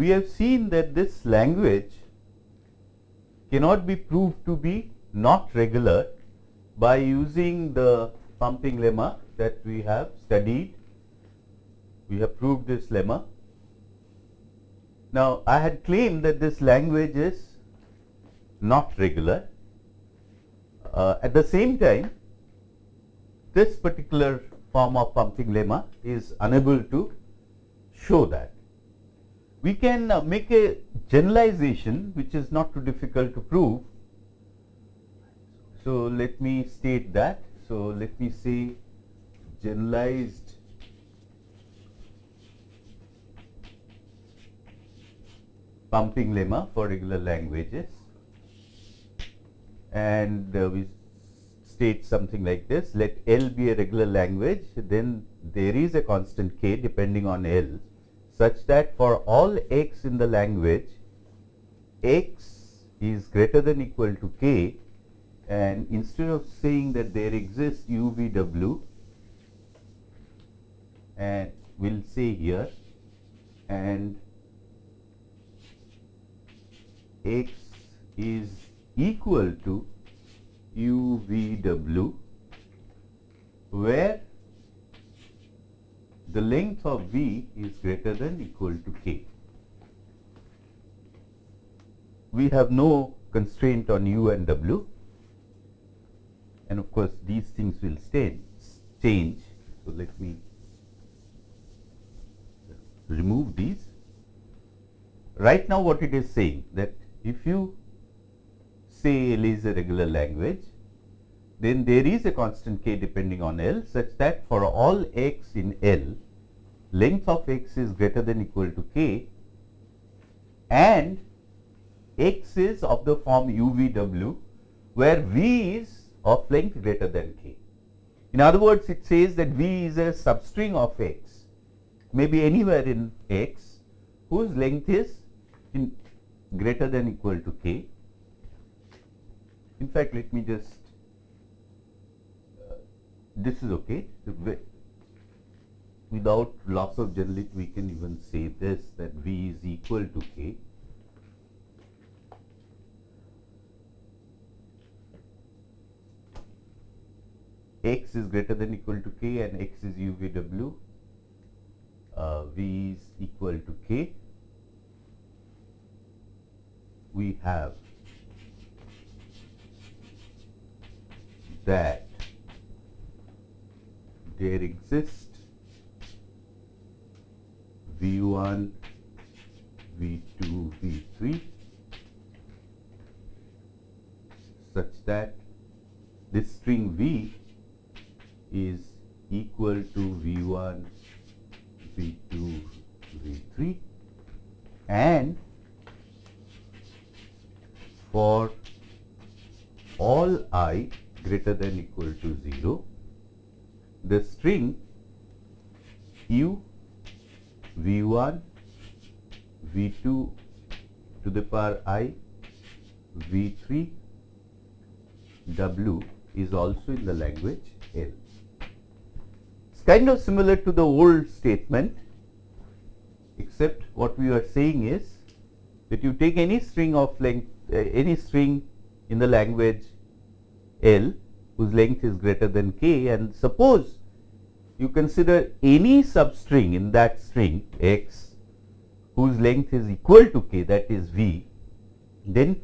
we have seen that this language cannot be proved to be not regular by using the pumping lemma that we have studied. We have proved this lemma. Now, I had claimed that this language is not regular. Uh, at the same time, this particular form of pumping lemma is unable to show that. We can uh, make a generalization which is not too difficult to prove. So, let me state that. So, let me say generalized. Pumping lemma for regular languages. And uh, we state something like this. Let L be a regular language. Then there is a constant k depending on L such that for all x in the language x is greater than equal to k and instead of saying that there exists UVW and we'll say here and x is equal to UVW where the length of V is greater than equal to K. We have no constraint on U and W and of course, these things will stay, change. So, let me remove these. Right now, what it is saying that if you say L is a regular language, then there is a constant k depending on L such that for all x in L, length of x is greater than equal to k and x is of the form UVW where V is of length greater than k. In other words, it says that V is a substring of x, maybe anywhere in x whose length is in greater than equal to k. In fact, let me just, this is okay. Without loss of generality, we can even say this that V is equal to k. x is greater than equal to k and x is UVW, uh, V is equal to k, we have that there exists V1, V2, V3 such that this string V is equal to V1, V2, V3 and for all i greater than equal to 0, the string u V1, V2 to the power i, V3, W is also in the language L. It's kind of similar to the old statement, except what we are saying is that you take any string of length, uh, any string in the language L whose length is greater than k and suppose you consider any substring in that string x whose length is equal to k that is v, then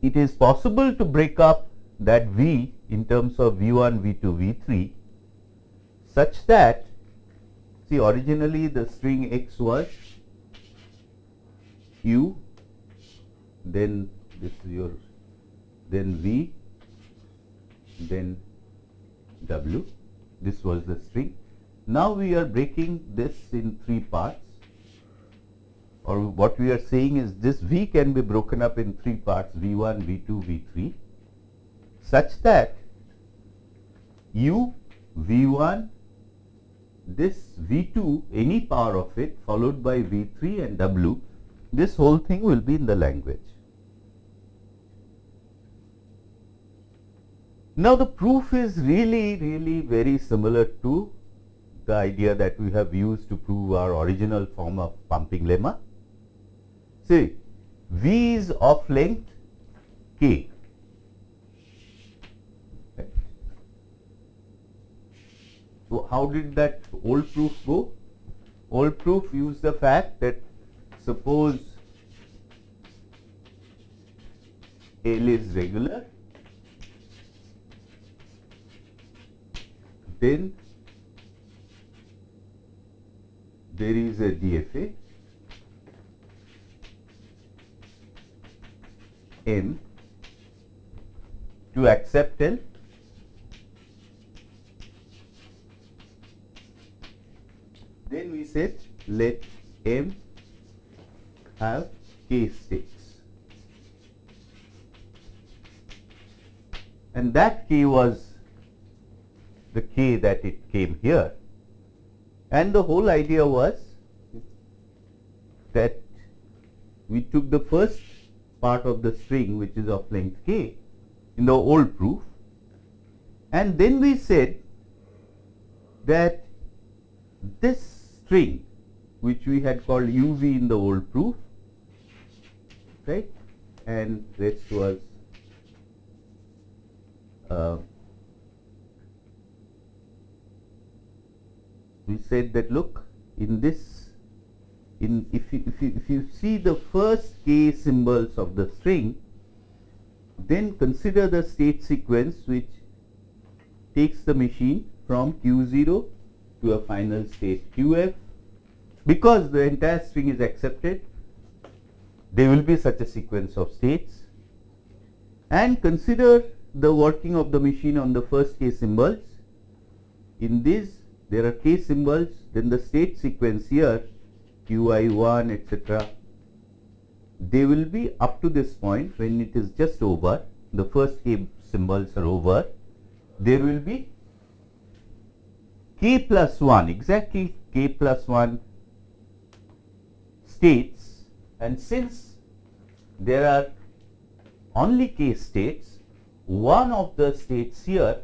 it is possible to break up that v in terms of v1, v2, v3 such that see originally the string x was u then this is your then v then w. This was the string. Now we are breaking this in three parts. Or what we are saying is this v can be broken up in three parts v1 v2 v3 such that u v1 this v2 any power of it followed by v3 and w this whole thing will be in the language. Now, the proof is really really very similar to the idea that we have used to prove our original form of pumping lemma. See, V is of length k. So, how did that old proof go? Old proof used the fact that suppose L is regular, then there is a DFA N to accept L then we said let M have K states. And that K was the K that it came here. And the whole idea was that we took the first part of the string which is of length k in the old proof. And then we said that this string which we had called uv in the old proof right? And rest was uh, we said that look in this in if you, if you if you see the first k symbols of the string then consider the state sequence which takes the machine from q0 to a final state qf because the entire string is accepted there will be such a sequence of states. And consider the working of the machine on the first k symbols. In this there are k symbols then the state sequence here qi1 etc they will be up to this point when it is just over. The first k symbols are over. There will be k plus 1 exactly k plus 1 states. And since there are only k states one of the states here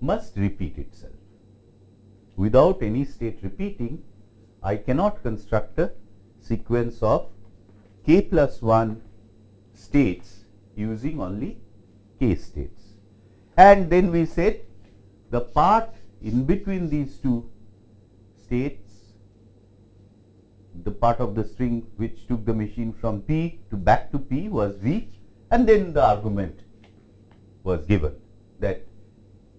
must repeat itself. Without any state repeating, I cannot construct a sequence of k plus 1 states using only k states. And then we said the part in between these two states, the part of the string which took the machine from P to back to P was V and then the argument was given that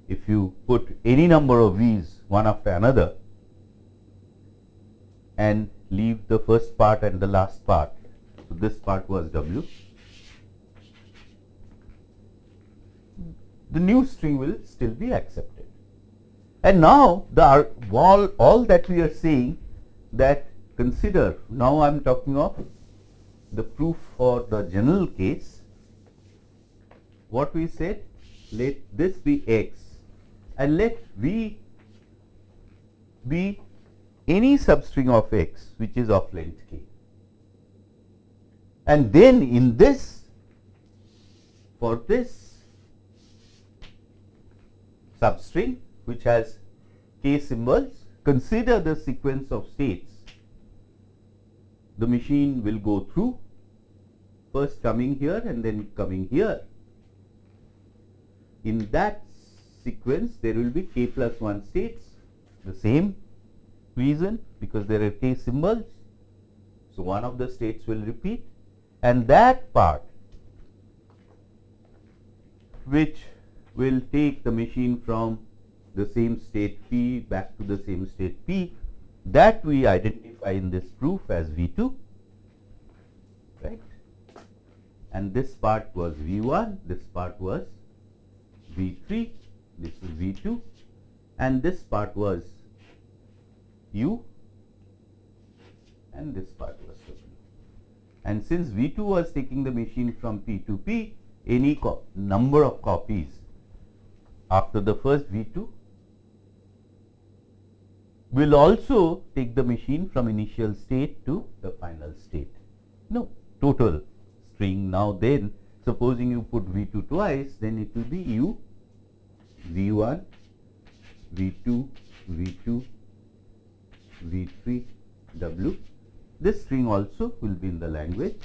if you put any number of V's one after another and leave the first part and the last part. So, this part was W. The new string will still be accepted. And now, the all, all that we are saying that consider now I am talking of the proof for the general case. What we said let this be x and let V be any substring of x which is of length k. And then in this for this substring which has k symbols consider the sequence of states the machine will go through first coming here and then coming here. In that sequence there will be k plus 1 states. The same reason because there are k symbols. So, one of the states will repeat. And that part which will take the machine from the same state P back to the same state P that we identify in this proof as V2 right? And this part was V1 this part was V3 this is V2 and this part was U and this part was W. And since V2 was taking the machine from P to P, any number of copies after the first V2 will also take the machine from initial state to the final state. No, total string now then supposing you put V2 twice then it will be U V1 V2, V2, V3, W. This string also will be in the language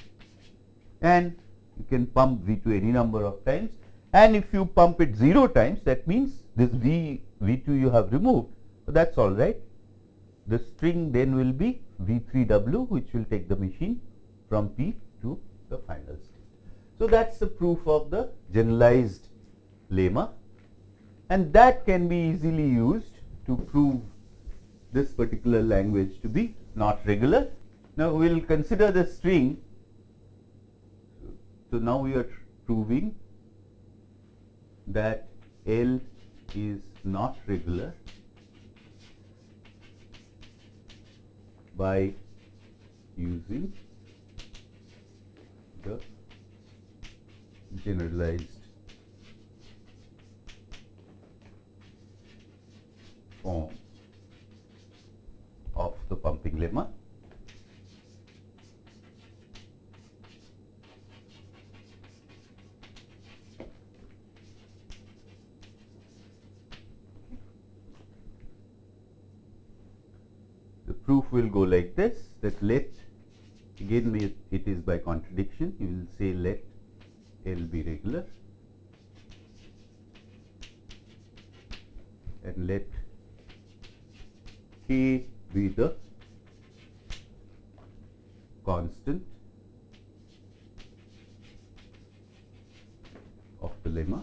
and you can pump V2 any number of times and if you pump it 0 times that means this V, V2 you have removed that is alright. The string then will be V3W which will take the machine from P to the final state. So, that is the proof of the generalized lemma and that can be easily used to prove this particular language to be not regular. Now, we will consider the string. So, now we are proving that L is not regular by using the generalized form of the pumping lemma. The proof will go like this that let again it is by contradiction you will say let L be regular and let K be the constant of the lemma.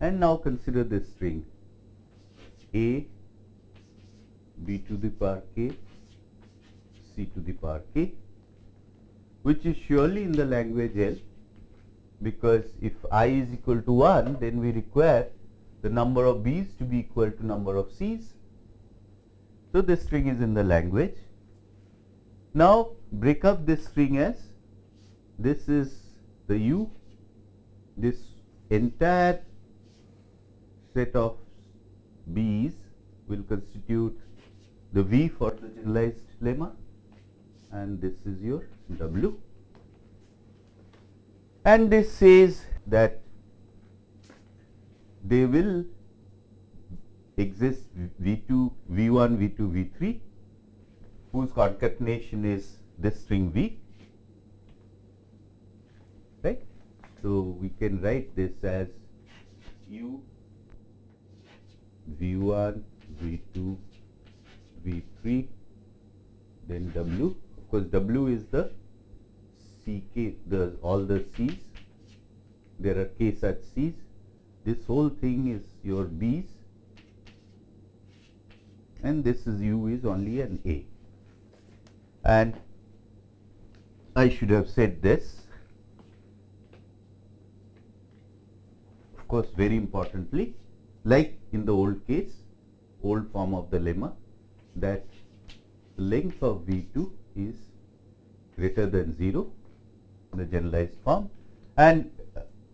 And now consider this string A b to the power k c to the power k which is surely in the language L because if i is equal to 1 then we require the number of b's to be equal to number of c's. So, this string is in the language. Now, break up this string as this is the u, this entire set of b's will constitute the v for the generalized lemma and this is your w and this says that they will exist V2, V1, V2, V3 whose concatenation is this string V right. So, we can write this as U V1, V2, V3 then W of course W is the Ck, the all the C's, there are K such C's. This whole thing is your B's and this is U is only an A. And I should have said this. Of course, very importantly, like in the old case, old form of the lemma, that length of V2 is greater than 0 the generalized form. And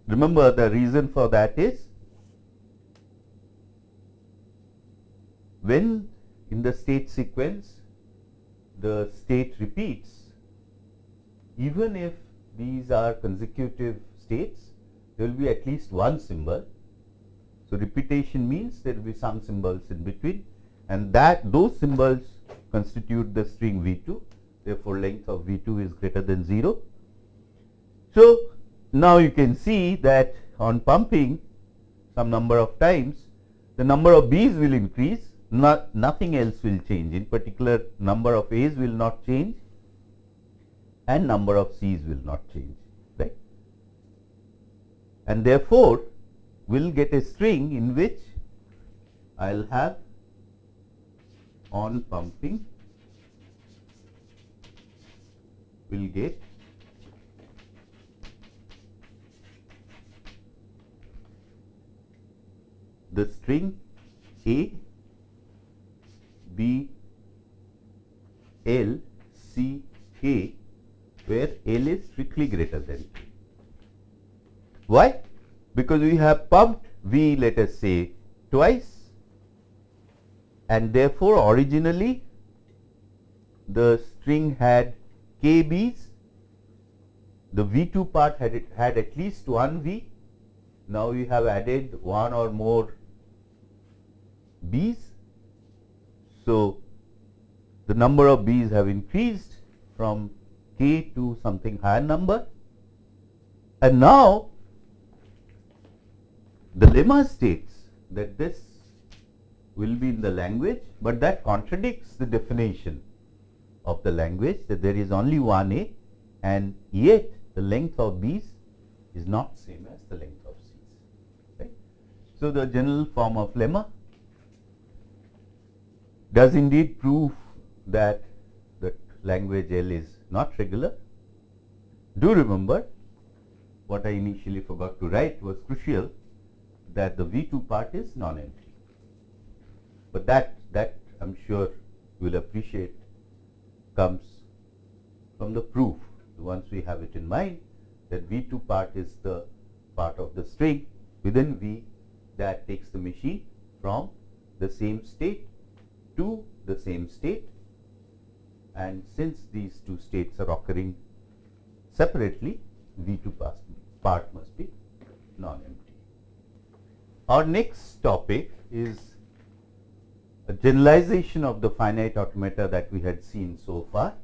remember the reason for that is when in the state sequence the state repeats even if these are consecutive states there will be at least one symbol. So, repetition means there will be some symbols in between and that those symbols constitute the string V2 therefore, length of V2 is greater than 0 so, now you can see that on pumping some number of times the number of B's will increase not nothing else will change. In particular number of A's will not change and number of C's will not change right? And therefore we will get a string in which I will have on pumping will get the string A, B, L, C, K where L is strictly greater than K. Why? Because we have pumped V let us say twice and therefore, originally the string had k b's the V2 part had, it, had at least one V. Now we have added one or more B's. So, the number of B's have increased from k to something higher number. And now, the lemma states that this will be in the language, but that contradicts the definition of the language that there is only one A and yet the length of B's is not same as the length of C's. Right? So, the general form of lemma does indeed prove that the language L is not regular. Do remember what I initially forgot to write was crucial that the V2 part is non-empty. But that, that I am sure you will appreciate comes from the proof once we have it in mind that V2 part is the part of the string within V that takes the machine from the same state to the same state and since these two states are occurring separately V2 part must be non-empty. Our next topic is a generalization of the finite automata that we had seen so far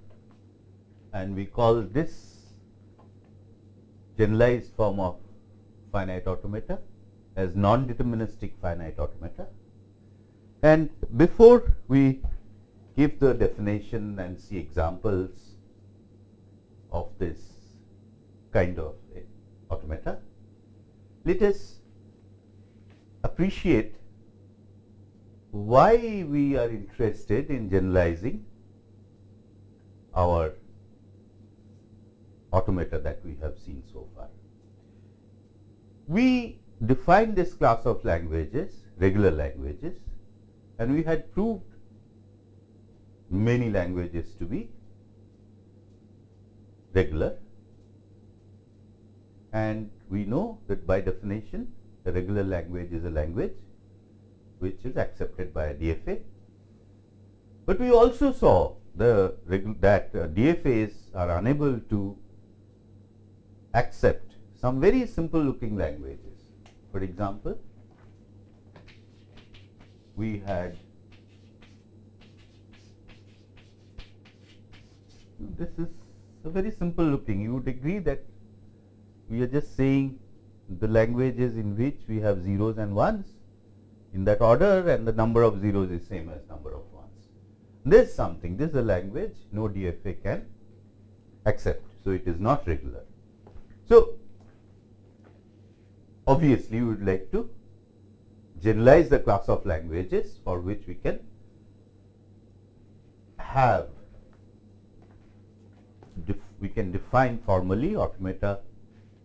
and we call this generalized form of finite automata as non-deterministic finite automata. And before we give the definition and see examples of this kind of automata, let us appreciate why we are interested in generalizing our automata that we have seen so far. We define this class of languages, regular languages, and we had proved many languages to be regular. And we know that by definition, a regular language is a language which is accepted by a DFA. But we also saw the that uh, DFAs are unable to accept some very simple looking languages. For example, we had this is a very simple looking. You would agree that we are just saying the languages in which we have zeros and ones in that order and the number of zeros is same as number of ones. This is something, this is a language no DFA can accept. So, it is not regular. So, obviously, we would like to generalize the class of languages for which we can have we can define formally automata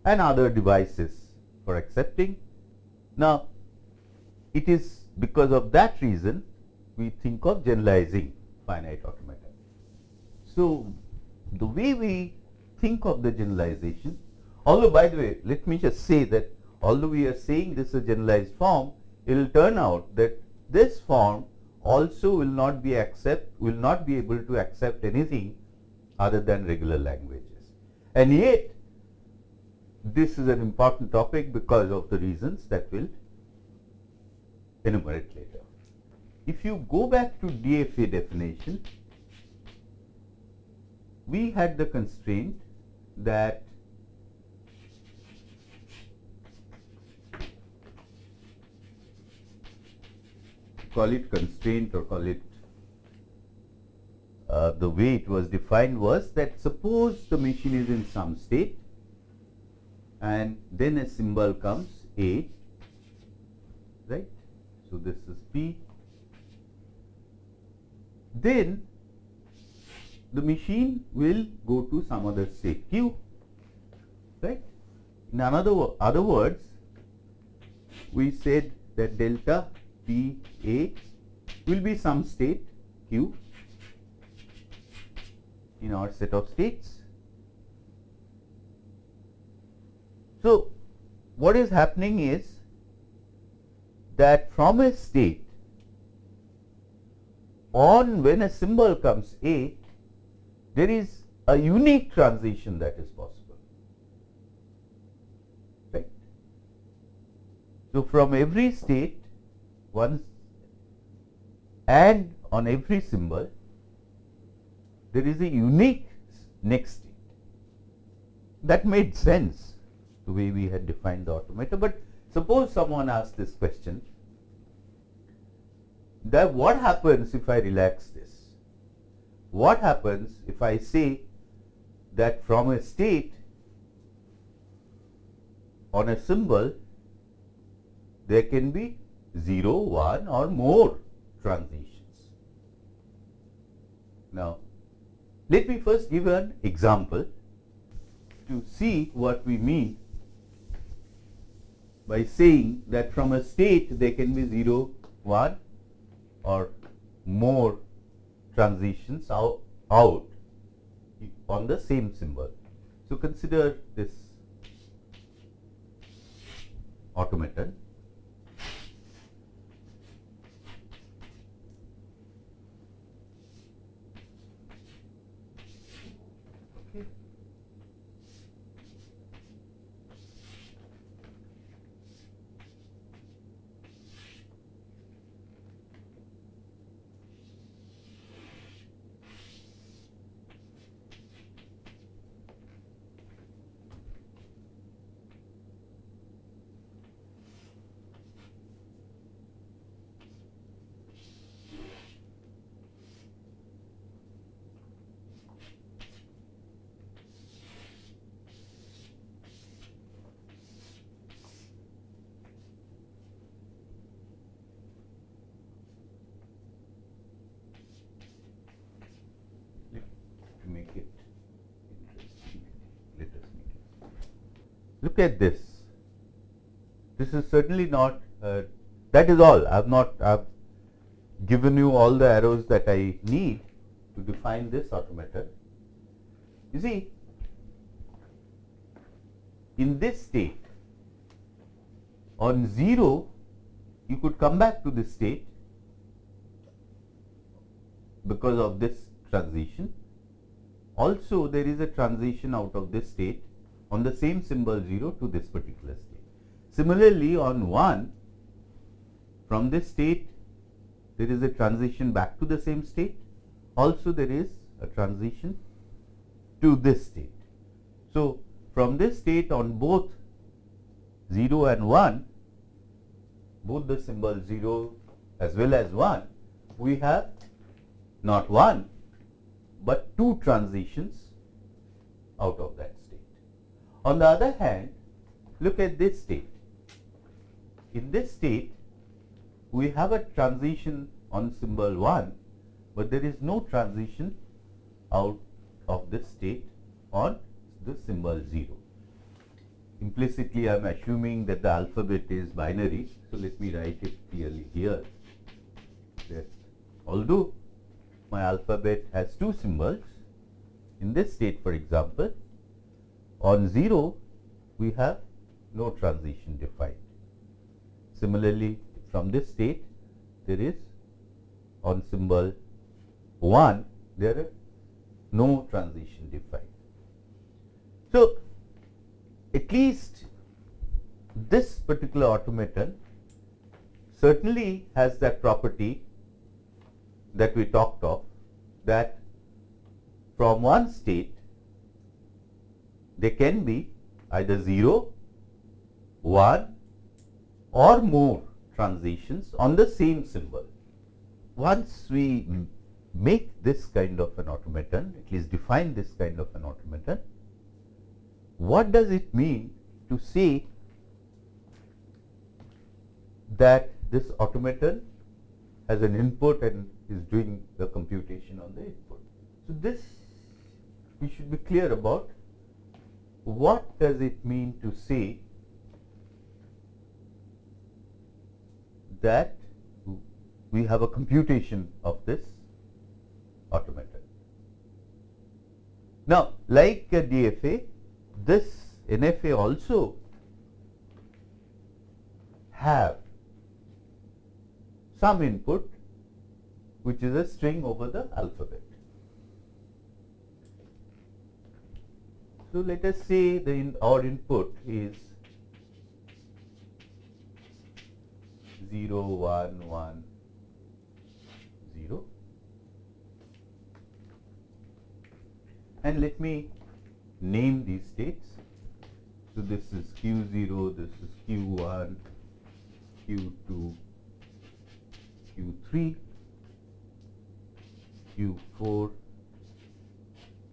and other devices for accepting. Now, it is because of that reason we think of generalizing finite automata. So, the way we think of the generalization Although by the way, let me just say that although we are saying this is a generalized form, it will turn out that this form also will not be accept will not be able to accept anything other than regular languages. And yet this is an important topic because of the reasons that we'll enumerate later. If you go back to DFA definition, we had the constraint that call it constraint or call it uh, the way it was defined was that suppose the machine is in some state and then a symbol comes A, right. So, this is P. Then the machine will go to some other state Q, right. In another other words, we said that delta P A will be some state Q in our set of states. So, what is happening is that from a state on when a symbol comes A, there is a unique transition that is possible. Right? So, from every state once and on every symbol there is a unique next state. That made sense the way we had defined the automata, but suppose someone asks this question that what happens if I relax this? What happens if I say that from a state on a symbol there can be 0, 1 or more transitions. Now, let me first give an example to see what we mean by saying that from a state there can be 0, 1 or more transitions out, out on the same symbol. So, consider this automaton to make it interesting. Let us make it. Look at this. This is certainly not. Uh, that is all. I have not. I have given you all the arrows that I need to define this automaton. You see, in this state, on 0, you could come back to this state because of this transition also, there is a transition out of this state on the same symbol 0 to this particular state. Similarly, on 1, from this state, there is a transition back to the same state. Also, there is a transition to this state. So, from this state on both 0 and 1, both the symbol 0 as well as 1, we have not 1 but two transitions out of that. On the other hand, look at this state. In this state, we have a transition on symbol 1, but there is no transition out of this state on the symbol 0. Implicitly, I am assuming that the alphabet is binary. So, let me write it clearly here that although my alphabet has two symbols. In this state for example, on 0 we have no transition defined. Similarly, from this state there is on symbol 1 there are no transition defined. So, at least this particular automaton certainly has that property that we talked of that from one state there can be either 0, 1 or more transitions on the same symbol. Once we make this kind of an automaton, at least define this kind of an automaton, what does it mean to say that this automaton has an input and is doing the computation on the input. So, this we should be clear about what does it mean to say that we have a computation of this automaton. Now, like a DFA, this NFA also have some input which is a string over the alphabet. So, let us say the in our input is 0 1 1 0 and let me name these states. So this is q0 this is q1 q2 q3 q4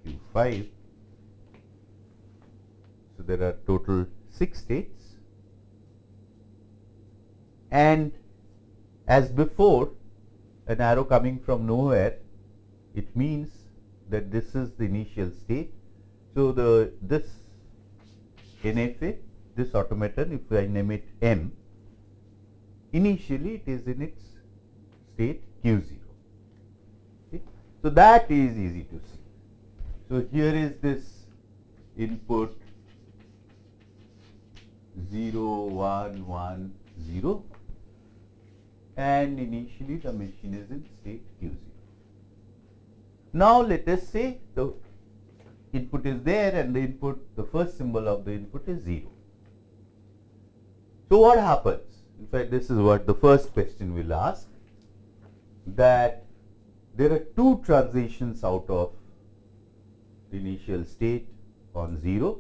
q5 so there are total 6 states and as before an arrow coming from nowhere it means that this is the initial state. So, the this NFA this automaton if I name it M initially it is in its state Q 0. Okay. So, that is easy to see. So, here is this input 0 1 1 0 and initially the machine is in state Q0. Now, let us say the input is there and the input the first symbol of the input is 0. So, what happens? In fact, this is what the first question will ask that there are two transitions out of the initial state on 0.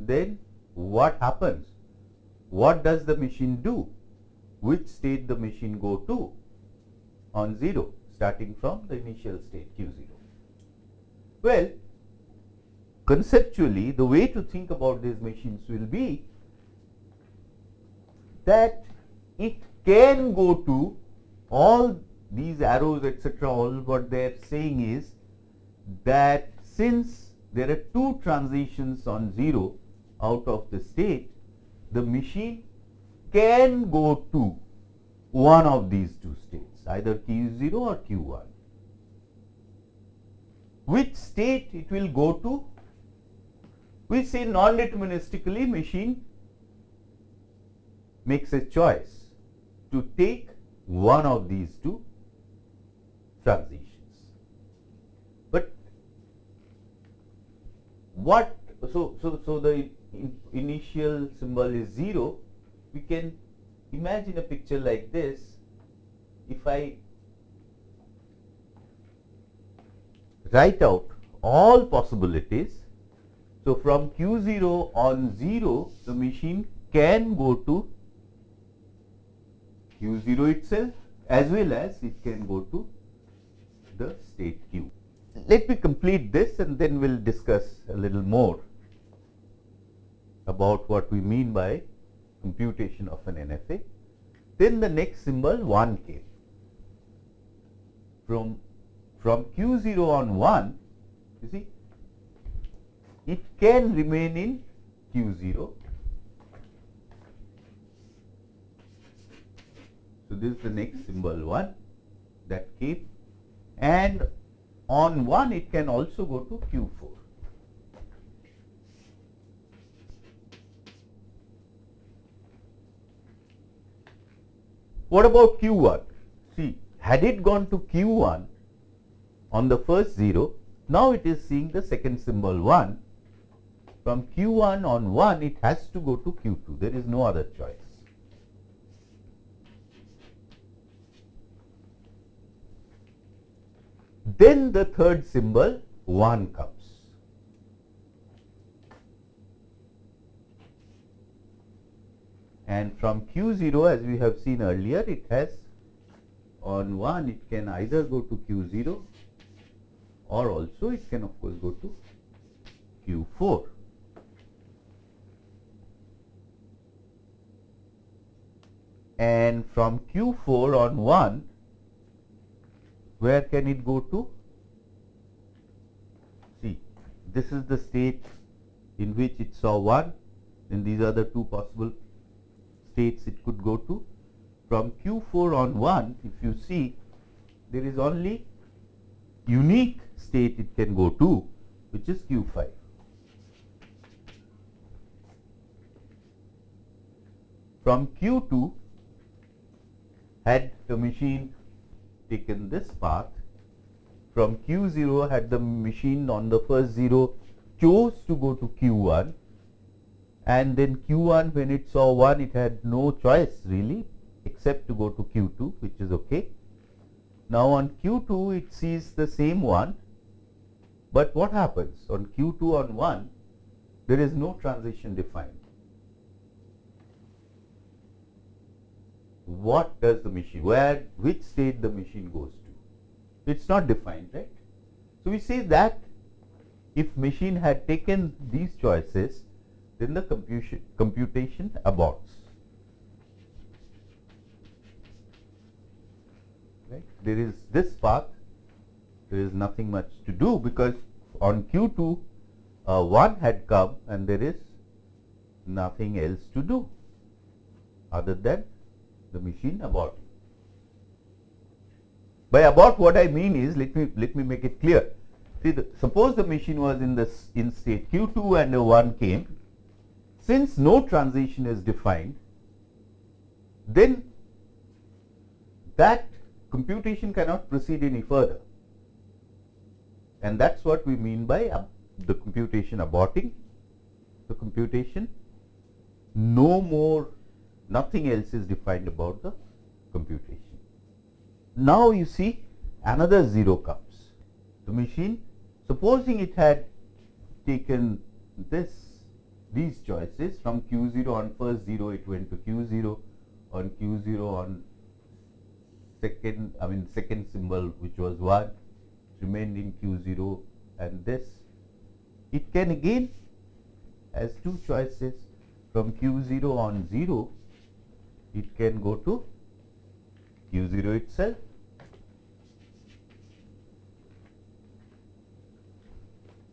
Then what happens? What does the machine do? which state the machine go to on 0 starting from the initial state q0. Well, conceptually the way to think about these machines will be that it can go to all these arrows etc. all what they are saying is that since there are two transitions on 0 out of the state, the machine can go to one of these two states either q0 or q1. Which state it will go to? We say non-deterministically machine makes a choice to take one of these two transitions. But what so so so the initial symbol is 0 we can imagine a picture like this if I write out all possibilities. So, from Q0 on 0 the machine can go to Q0 itself as well as it can go to the state Q. Let me complete this and then we will discuss a little more about what we mean by computation of an NFA. Then the next symbol 1 came. From, from Q0 on 1, you see, it can remain in Q0. So, this is the next symbol 1 that came and on 1 it can also go to Q4. What about Q1? See, had it gone to Q1 on the first 0, now it is seeing the second symbol 1. From Q1 on 1, it has to go to Q2. There is no other choice. Then the third symbol 1 comes. And from Q0 as we have seen earlier it has on 1 it can either go to Q0 or also it can of course go to Q4. And from Q4 on 1 where can it go to? See this is the state in which it saw 1 then these are the two possible states it could go to. From Q4 on 1, if you see, there is only unique state it can go to, which is Q5. From Q2, had the machine taken this path, from Q0 had the machine on the first 0 chose to go to Q1 and then Q1 when it saw 1 it had no choice really except to go to Q2 which is okay. Now on Q2 it sees the same one but what happens on Q2 on 1 there is no transition defined. What does the machine, where, which state the machine goes to? It's not defined, right? So we say that if machine had taken these choices, then the computation, computation aborts. Right? There is this path, there is nothing much to do because on Q2 uh, 1 had come and there is nothing else to do other than the machine aborting. By abort what I mean is let me let me make it clear. See the, suppose the machine was in this in state Q2 and a 1 came since no transition is defined then that computation cannot proceed any further and that is what we mean by the computation aborting the computation no more nothing else is defined about the computation. Now you see another 0 comes. The machine supposing it had taken this these choices from Q0 on first 0 it went to Q0 on Q0 on second I mean second symbol which was 1 remained in Q0 and this it can again as two choices from Q0 on 0 it can go to Q0 itself.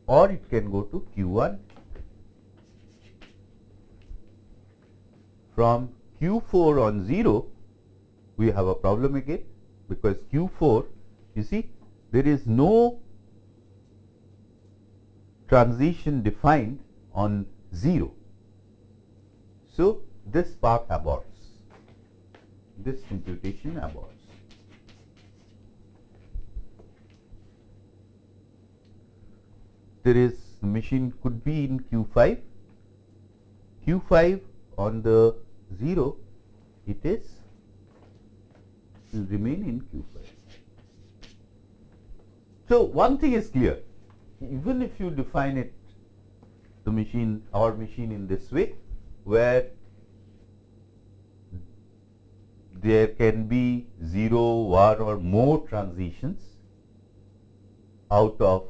or it can go to Q1 from Q4 on 0 we have a problem again because Q4 you see there is no transition defined on 0. So, this part aborts this computation aborts. There is machine could be in Q5, Q5 on the 0 it is will remain in Q5. So, one thing is clear even if you define it the machine our machine in this way where there can be 0, 1 or more transitions out of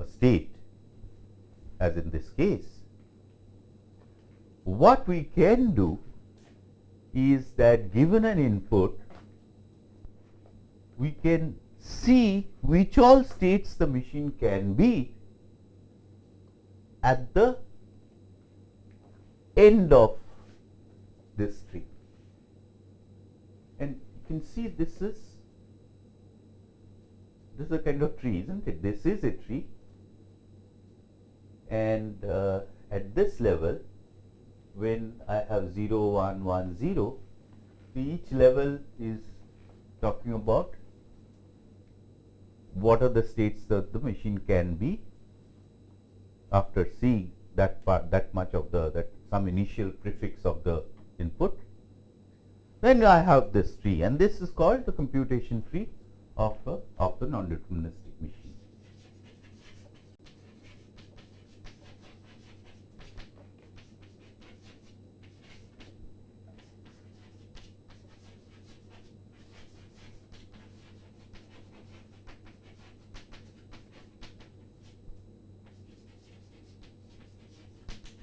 a state as in this case. What we can do is that given an input, we can see which all states the machine can be at the end of this tree and you can see this is this is a kind of tree isn't it? This is a tree. And uh, at this level when I have 0 1 1 0 each level is talking about what are the states that the machine can be after seeing that part that much of the that some initial prefix of the input. Then I have this tree and this is called the computation tree of, a, of the non-deterministic machine.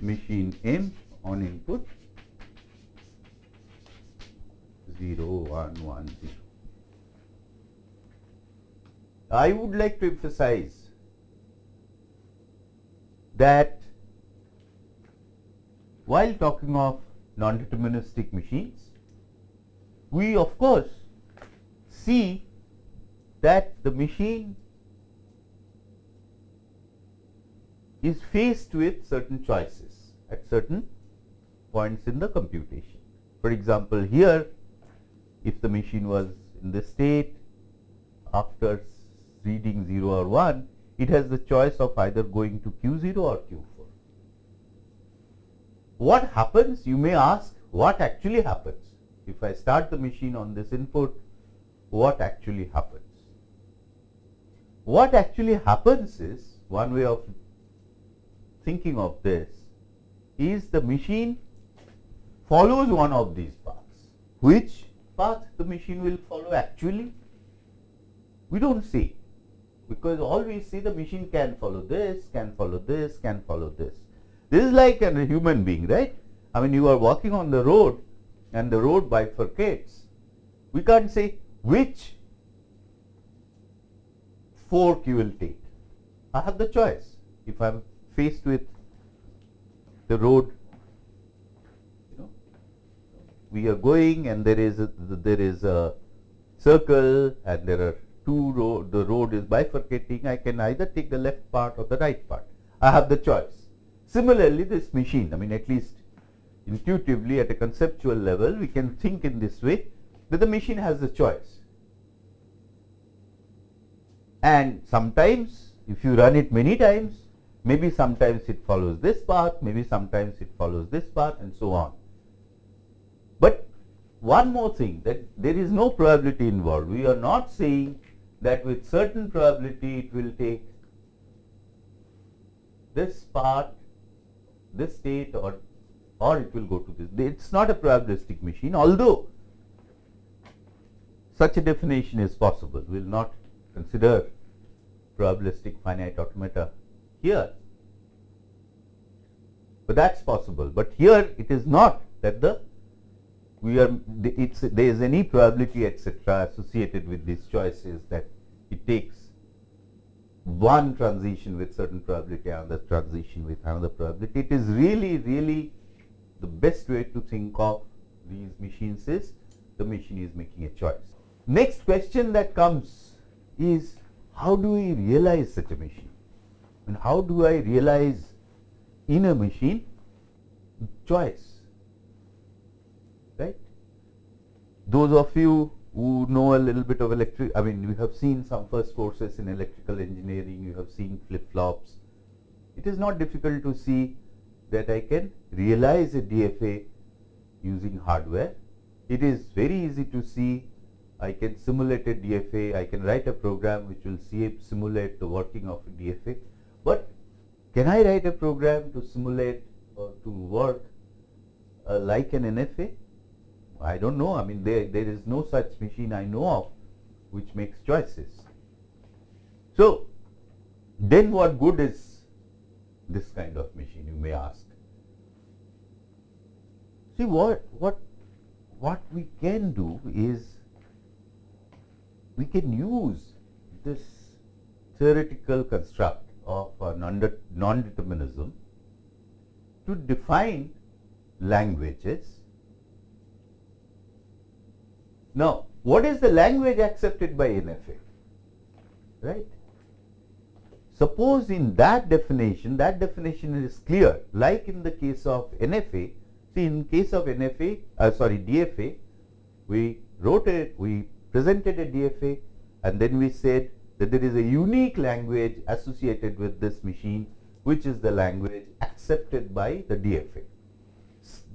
Machine M on input 0, 1, 1, 0. I would like to emphasize that while talking of non-deterministic machines, we of course see that the machine is faced with certain choices at certain points in the computation. For example, here if the machine was in this state after reading 0 or 1, it has the choice of either going to Q0 or Q4. What happens? You may ask what actually happens if I start the machine on this input, what actually happens? What actually happens is, one way of thinking of this is the machine follows one of these paths. Which path the machine will follow actually? We don't see because all we see the machine can follow this, can follow this, can follow this. This is like a human being, right? I mean, you are walking on the road and the road bifurcates. We can't say which fork you will take. I have the choice. If I am faced with the road, you know, we are going and there is a, there is a circle and there are two road, the road is bifurcating. I can either take the left part or the right part. I have the choice. Similarly, this machine, I mean, at least intuitively at a conceptual level, we can think in this way that the machine has the choice. And sometimes if you run it many times, maybe sometimes it follows this path, maybe sometimes it follows this path and so on. But one more thing that there is no probability involved. We are not saying that with certain probability it will take this path, this state or or it will go to this. It's not a probabilistic machine, although such a definition is possible. We will not consider probabilistic finite automata here, but that's possible. But here it is not that the we are it's there is any probability etc associated with these choices that it takes one transition with certain probability another transition with another probability it is really really the best way to think of these machines is the machine is making a choice. Next question that comes is how do we realize such a machine? And how do I realize in a machine choice? Right? Those of you who know a little bit of electric, I mean, you have seen some first courses in electrical engineering, you have seen flip flops. It is not difficult to see that I can realize a DFA using hardware. It is very easy to see I can simulate a DFA, I can write a program which will simulate the working of a DFA. But can I write a program to simulate or to work uh, like an NFA? I don't know. I mean, there, there is no such machine I know of which makes choices. So, then what good is this kind of machine you may ask. See what what what we can do is we can use this theoretical construct of non-determinism to define languages. Now, what is the language accepted by NFA? Right? Suppose in that definition, that definition is clear, like in the case of NFA. See, in case of NFA, uh, sorry, DFA, we wrote it, we presented a DFA, and then we said that there is a unique language associated with this machine, which is the language accepted by the DFA.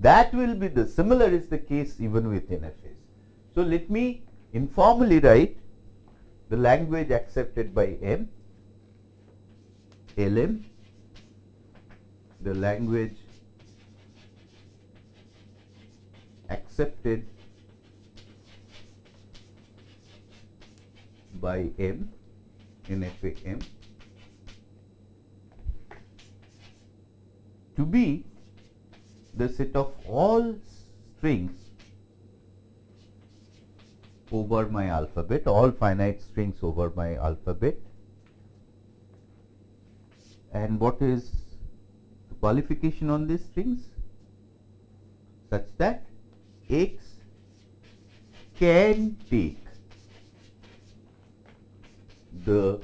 That will be the similar is the case even with NFAs. So let me informally write the language accepted by M LM, the language accepted by M in FAM to be the set of all strings over my alphabet, all finite strings over my alphabet. And what is the qualification on these strings? Such that x can take the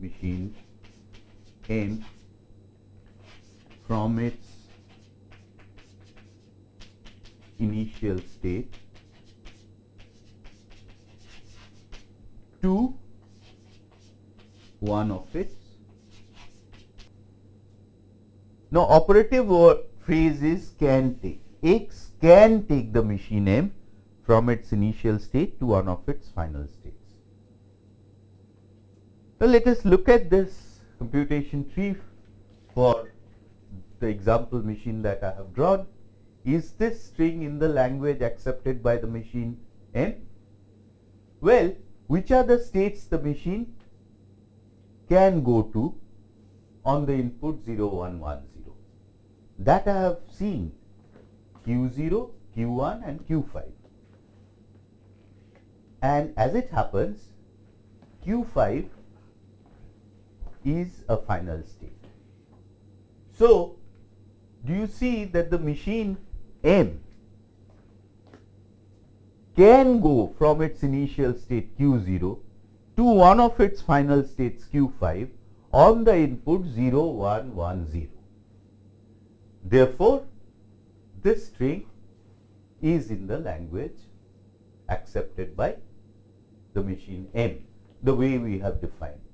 machine m from its initial state to one of its now, operative phrase is can take. X can take the machine M from its initial state to one of its final states. Well, let us look at this computation tree for the example machine that I have drawn. Is this string in the language accepted by the machine M? Well, which are the states the machine can go to on the input 0, 1, 1, 0? That I have seen Q0, Q1 and Q5. And as it happens, Q5 is a final state. So, do you see that the machine M can go from its initial state Q0 to one of its final states Q5 on the input 0, 1, 1, 0. Therefore, this string is in the language accepted by the machine M, the way we have defined.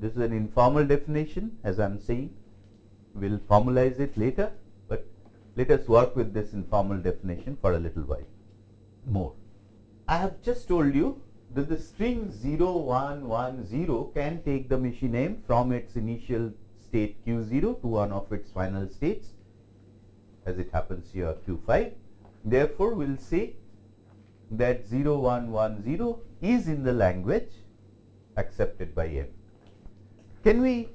This is an informal definition as I am saying. We will formalize it later, but let us work with this informal definition for a little while more. I have just told you that the string 0, 1, 1, 0 can take the machine M from its initial state Q0 to one of its final states as it happens here Q5. Therefore, we will say that 0, 1, 1, 0 is in the language accepted by M. Can we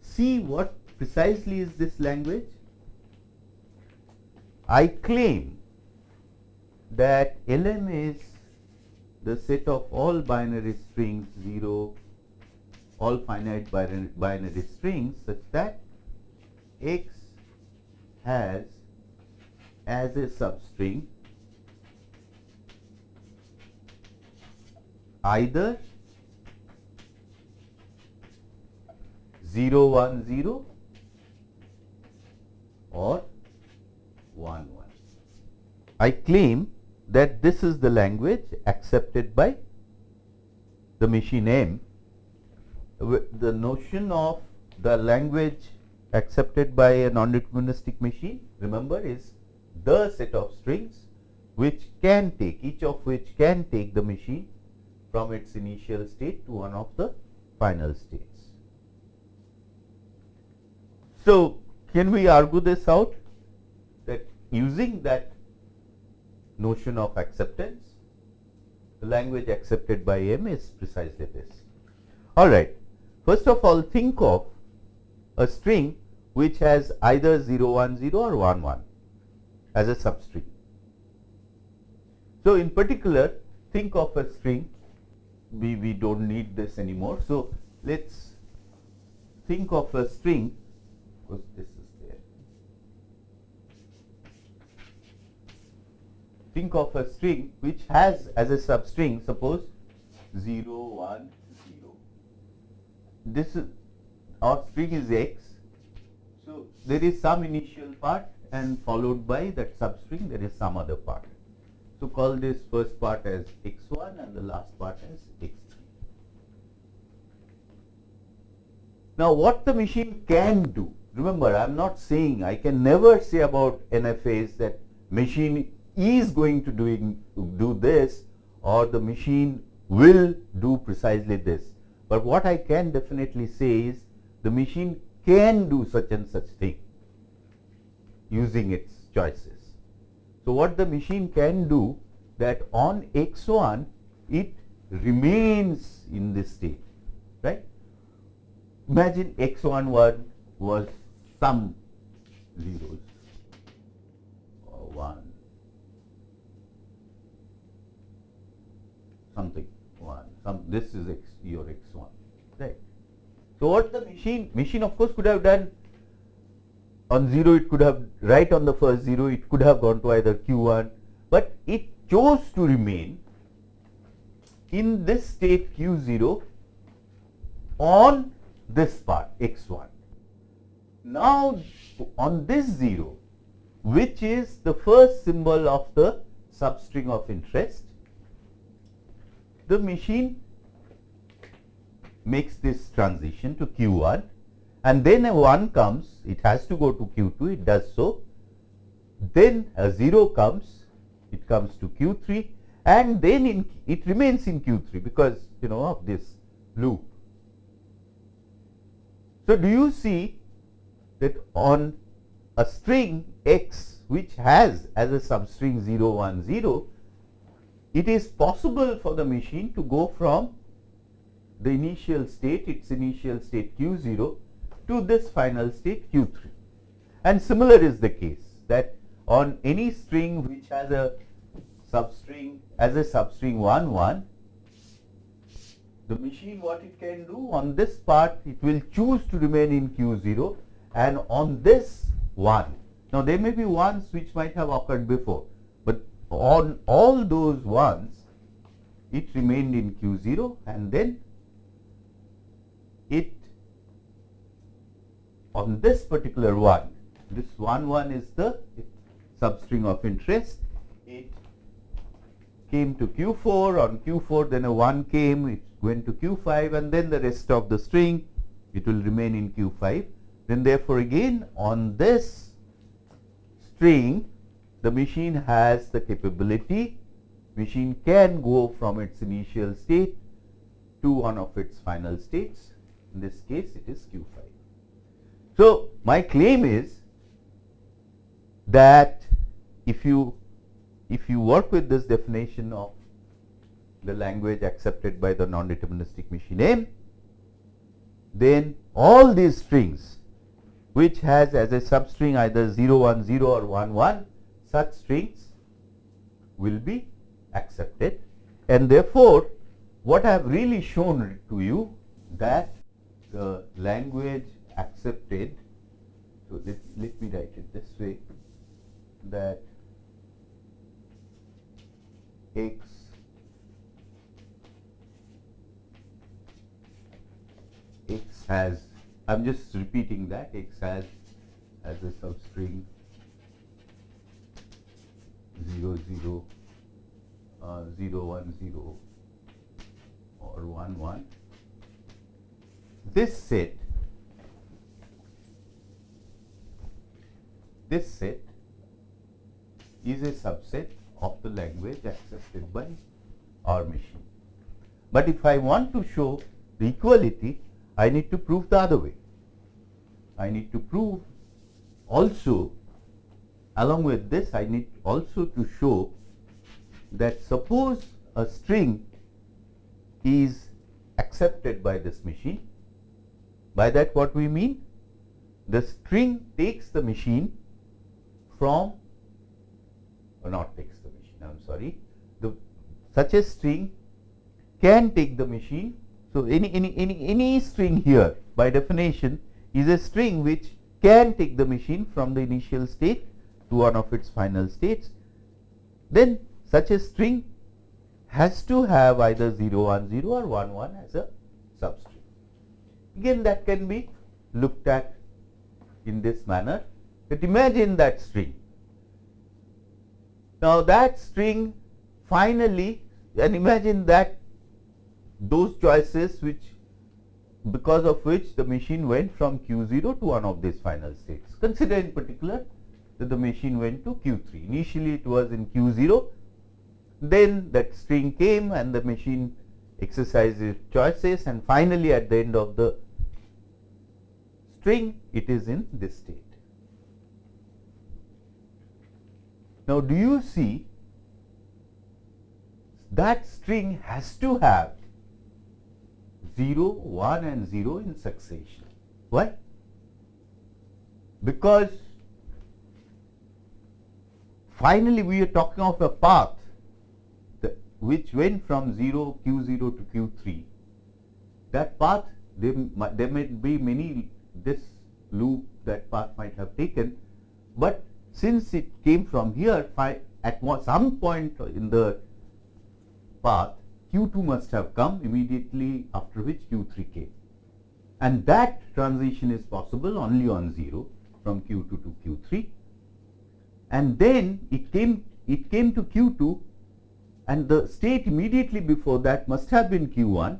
see what precisely is this language? I claim that LM is the set of all binary strings 0, all finite binary strings such that x has as a substring either 0 1 0 or 1 1. I claim that this is the language accepted by the machine M. The notion of the language accepted by a non-deterministic machine remember is the set of strings which can take each of which can take the machine from its initial state to one of the final states. So, can we argue this out that using that notion of acceptance, the language accepted by M is precisely this. All right. First of all, think of a string which has either 0, 1, 0 or 1, 1 as a substring. So, in particular, think of a string, we, we do not need this anymore. So, let us think of a string because this is there. Think of a string which has as a substring suppose 0, 1, 0. This is our string is x. So, there is some initial part and followed by that substring there is some other part. So, call this first part as x1 and the last part as x3. Now, what the machine can do remember I am not saying I can never say about NFAs that machine is going to doing do this or the machine will do precisely this. But what I can definitely say is the machine can do such and such thing using its choices. So, what the machine can do that on x1 it remains in this state right. Imagine x1 1 was some zeros or 1 something 1 some this is x your x1 right. So, what the machine machine of course could have done on 0 it could have right on the first 0 it could have gone to either q1, but it chose to remain in this state q0 on this part x1 now, on this 0 which is the first symbol of the substring of interest, the machine makes this transition to Q1 and then a 1 comes, it has to go to Q2, it does so. Then a 0 comes it comes to Q3 and then in, it remains in Q3 because you know of this loop. So, do you see that on a string x which has as a substring 0 1 0 it is possible for the machine to go from the initial state its initial state q 0 to this final state q 3 and similar is the case that on any string which has a substring as a substring 1 1 the machine what it can do on this part it will choose to remain in q0 and on this 1 now there may be ones which might have occurred before but on all those ones it remained in q0 and then it on this particular one this one one is the substring of interest. It came to q4 on q4 then a 1 came it went to q5 and then the rest of the string it will remain in q5 then therefore again on this string the machine has the capability machine can go from its initial state to one of its final states. In this case it is q5 so my claim is that if you if you work with this definition of the language accepted by the non-deterministic machine M, then all these strings which has as a substring either 0 1 0 or 1 1 such strings will be accepted. And therefore what I have really shown to you that the language accepted so let, let me write it this way that x x has I am just repeating that x has as a substring 0 0 uh, 0 1 0 or 1 1 this set this set is a subset of the language accepted by our machine. But if I want to show the equality, I need to prove the other way. I need to prove also along with this I need also to show that suppose a string is accepted by this machine. By that what we mean? The string takes the machine from or not takes the machine I am sorry the such a string can take the machine. So, any, any, any, any string here by definition is a string which can take the machine from the initial state to one of its final states. Then such a string has to have either 0 1 0 or 1 1 as a substring. Again that can be looked at in this manner that imagine that string now, that string finally and imagine that those choices which because of which the machine went from q0 to one of these final states. Consider in particular that the machine went to q3. Initially it was in q0, then that string came and the machine exercised its choices and finally at the end of the string it is in this state. Now, do you see that string has to have 0, 1 and 0 in succession. Why? Because finally we are talking of a path which went from 0 q0 to q3. That path there, there may be many this loop that path might have taken, but since it came from here at some point in the path Q2 must have come immediately after which Q3 came. And that transition is possible only on 0 from Q2 to Q3 and then it came it came to Q2 and the state immediately before that must have been Q1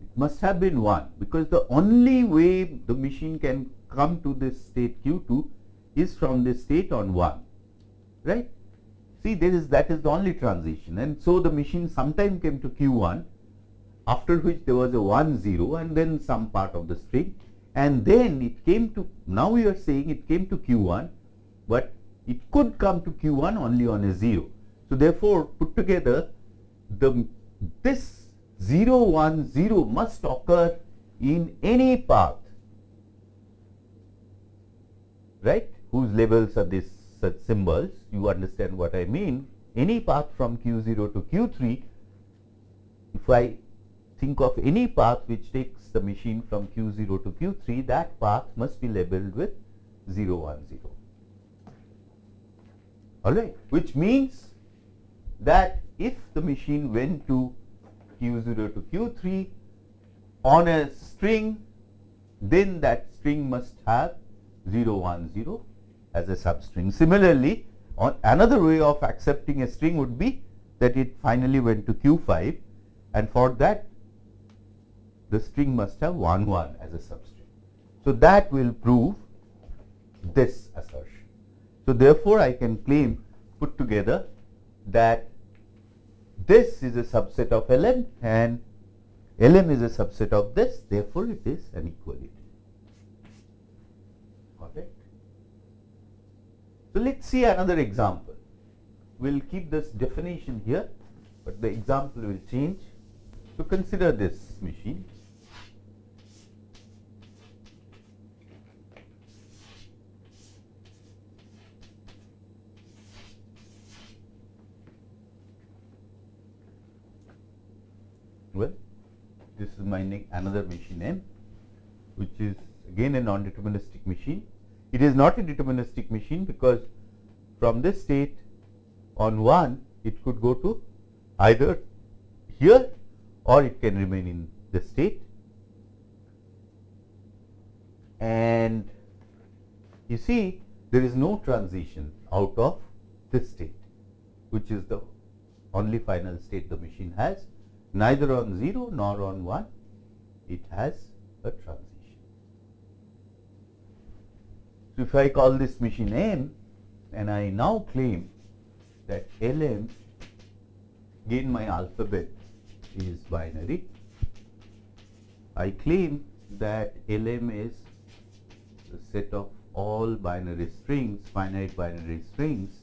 it must have been 1 because the only way the machine can come to this state Q2 is from this state on 1 right See, there is that is the only transition, and so the machine sometime came to Q1, after which there was a 1 0 and then some part of the string, and then it came to now we are saying it came to Q1, but it could come to Q1 only on a 0. So, therefore, put together the this 0 1 0 must occur in any path. Right? Whose labels are these such symbols. You understand what I mean? Any path from q0 to q3 if I think of any path which takes the machine from q0 to q3 that path must be labeled with 0 1 0 alright? Which means that if the machine went to q0 to q3 on a string then that string must have 0 1 0 as a substring. Similarly, on another way of accepting a string would be that it finally went to Q5 and for that the string must have 1 1 as a substring. So, that will prove this assertion. So, therefore, I can claim put together that this is a subset of Lm and Lm is a subset of this therefore, it is an equality. So, let us see another example. We will keep this definition here, but the example will change. So, consider this machine. Well, this is my another machine M, which is again a non-deterministic machine it is not a deterministic machine because from this state on 1 it could go to either here or it can remain in the state and you see there is no transition out of this state which is the only final state the machine has neither on 0 nor on 1 it has a transition. So, if I call this machine M and I now claim that Lm again my alphabet is binary, I claim that Lm is the set of all binary strings, finite binary strings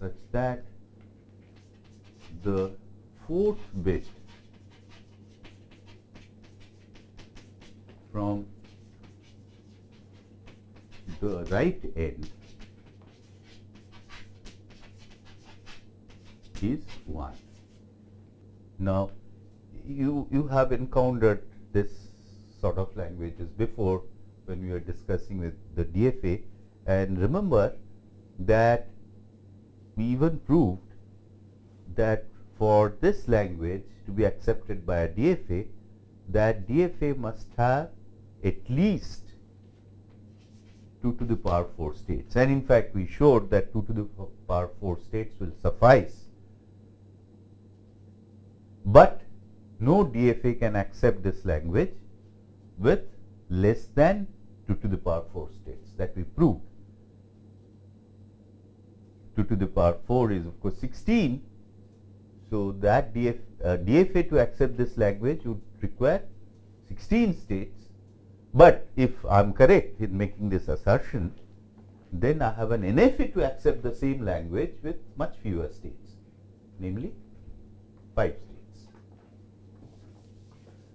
such that the fourth bit from right end is 1. Now, you, you have encountered this sort of languages before when we were discussing with the DFA and remember that we even proved that for this language to be accepted by a DFA that DFA must have at least 2 to the power 4 states and in fact we showed that 2 to the power 4 states will suffice. But no DFA can accept this language with less than 2 to the power 4 states that we proved. 2 to the power 4 is of course 16. So, that DF, uh, DFA to accept this language would require 16 states but if I am correct in making this assertion, then I have an NFA to accept the same language with much fewer states, namely 5 states.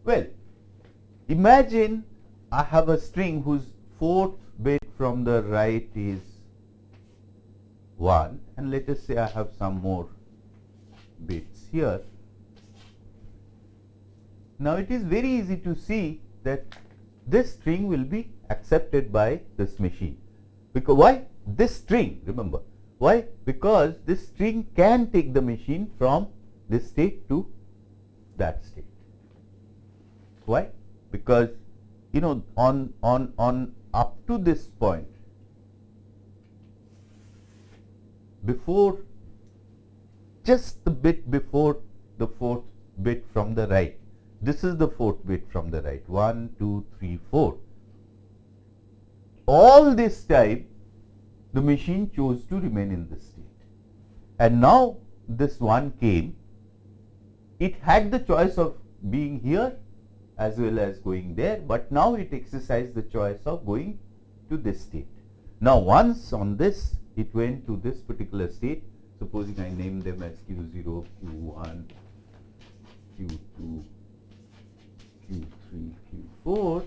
Well, imagine I have a string whose fourth bit from the right is 1 and let us say I have some more bits here. Now, it is very easy to see that this string will be accepted by this machine. Because why? This string, remember, why? Because this string can take the machine from this state to that state. Why? Because you know on on on up to this point before just the bit before the fourth bit from the right this is the fourth bit from the right 1, 2, 3, 4. All this time the machine chose to remain in this state. and now this one came, it had the choice of being here as well as going there, but now it exercised the choice of going to this state. Now, once on this it went to this particular state, supposing I name them as Q0, Q1, Q2, Q3, Q4,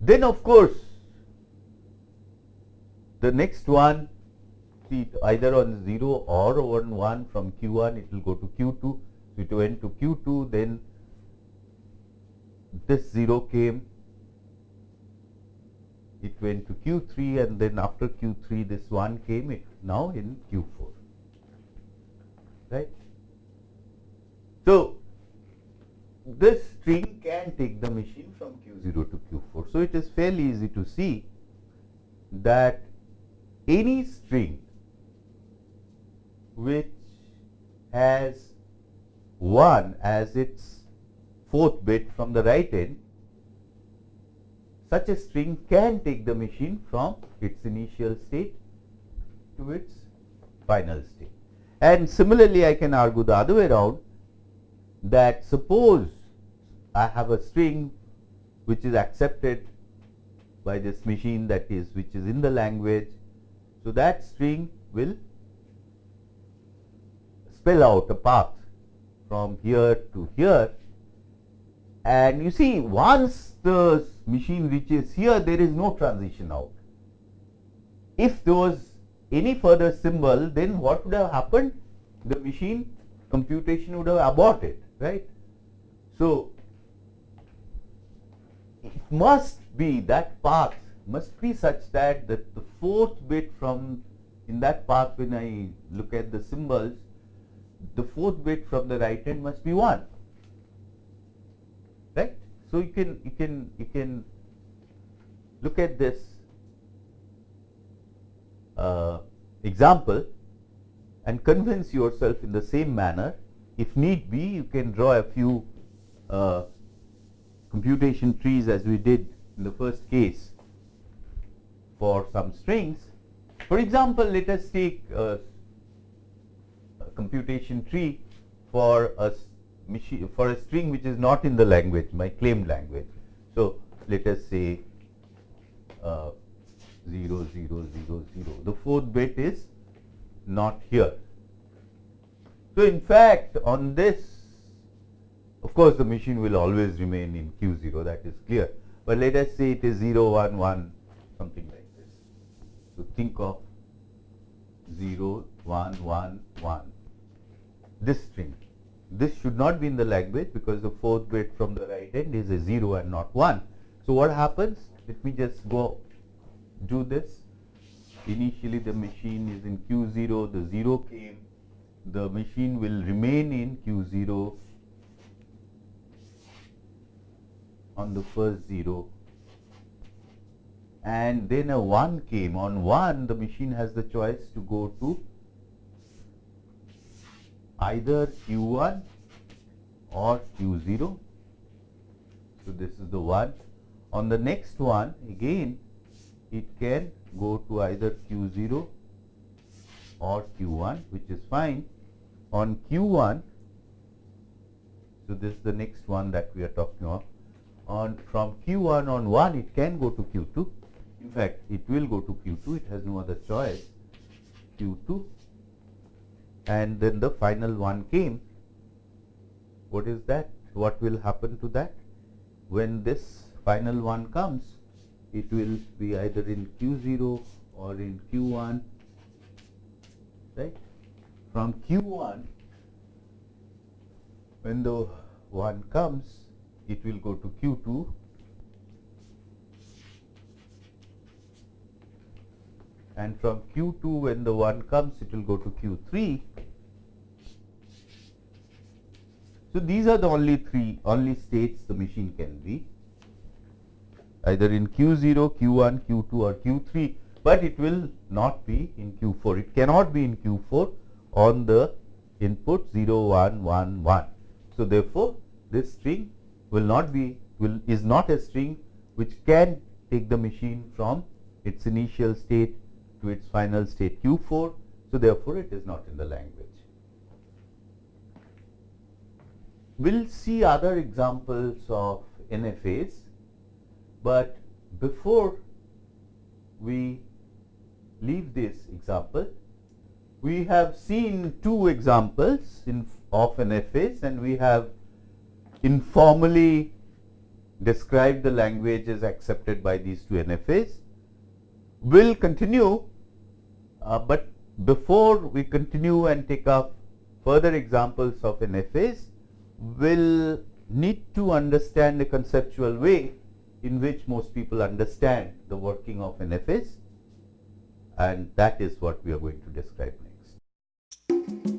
then of course the next one see either on 0 or on 1 from Q1 it will go to Q2. So, it went to Q2 then this 0 came it went to Q3 and then after Q3 this 1 came it now in Q4 right. So, this string can take the machine from Q0 to Q4. So, it is fairly easy to see that any string which has 1 as its fourth bit from the right end, such a string can take the machine from its initial state to its final state. And similarly, I can argue the other way around that suppose I have a string which is accepted by this machine that is which is in the language. So, that string will spell out a path from here to here and you see once the machine reaches here there is no transition out. If there was any further symbol then what would have happened? The machine computation would have aborted right. So, it must be that path must be such that the, the fourth bit from in that path when I look at the symbols the fourth bit from the right hand must be 1 right. So, you can you can you can look at this uh, example and convince yourself in the same manner if need be, you can draw a few uh, computation trees as we did in the first case for some strings. For example, let us take a, a computation tree for a for a string which is not in the language, my claimed language. So, let us say uh, 0, 0, 0, 0. The fourth bit is not here. So, in fact, on this of course, the machine will always remain in Q0 that is clear, but let us say it is 0 1 1 something like this. So, think of 0 1 1 1 this string. This should not be in the language because the fourth bit from the right end is a 0 and not 1. So, what happens? Let me just go do this. Initially the machine is in Q0, the 0 came, the machine will remain in Q0 on the first 0 and then a 1 came. On 1 the machine has the choice to go to either Q1 or Q0. So, this is the 1. On the next one again it can go to either Q0 or Q1 which is fine on Q1. So, this is the next one that we are talking of. On from Q1 on 1 it can go to Q2. In fact, it will go to Q2, it has no other choice, Q2 and then the final one came. What is that? What will happen to that? When this final one comes, it will be either in Q0 or in Q1, right? From Q1 when the 1 comes, it will go to Q2 and from Q2 when the 1 comes, it will go to Q3. So, these are the only three only states the machine can be either in Q0, Q1, Q2 or Q3, but it will not be in Q4. It cannot be in Q4 on the input 0, 1, 1, 1. So, therefore, this string will not be will is not a string which can take the machine from its initial state to its final state Q4. So, therefore, it is not in the language. We will see other examples of NFAs, but before we leave this example, we have seen two examples in, of NFAs and we have informally described the languages accepted by these two NFAs. We'll continue, uh, but before we continue and take up further examples of an NFAs, we'll need to understand the conceptual way in which most people understand the working of an NFAs and that is what we are going to describe. Thank you.